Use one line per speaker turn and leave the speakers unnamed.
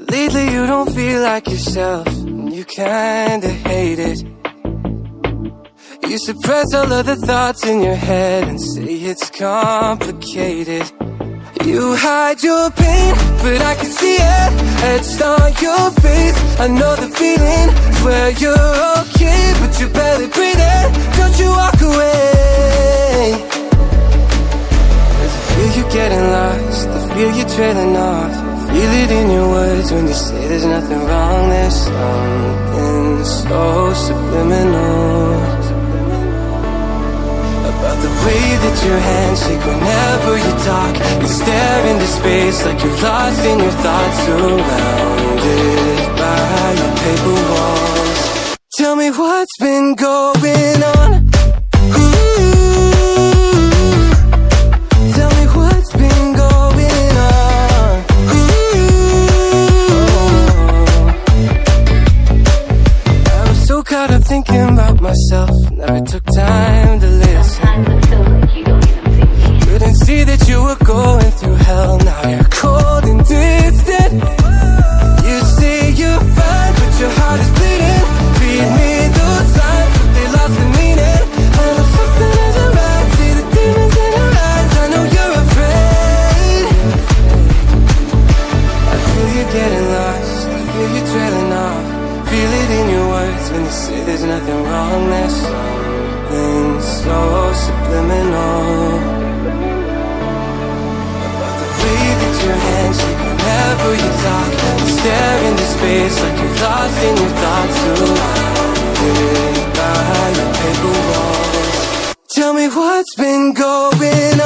Lately you don't feel like yourself, and you kinda hate it. You suppress all of the thoughts in your head and say it's complicated. You hide your pain, but I can see it etched on your face. I know the feeling, swear you're okay, but you're barely breathing. Don't you walk away? Cause I feel you getting lost, I feel you trailing off. Feel it in your words when you say there's nothing wrong. There's something so subliminal about the way that your hands shake whenever you talk. You stare into space like you're lost in your thoughts, surrounded by your paper walls. Tell me what's been going caught up thinking about myself, never took time to listen.
Like.
Couldn't see that you were going through hell. Now you're cold and distant. You say you're fine, but your heart is bleeding. Read me those signs, there's nothing wrong. There's something so subliminal about the way that your hands shake whenever you talk. You stare into space like you're lost in your thoughts. Surrounded by your paper walls. Tell me what's been going on.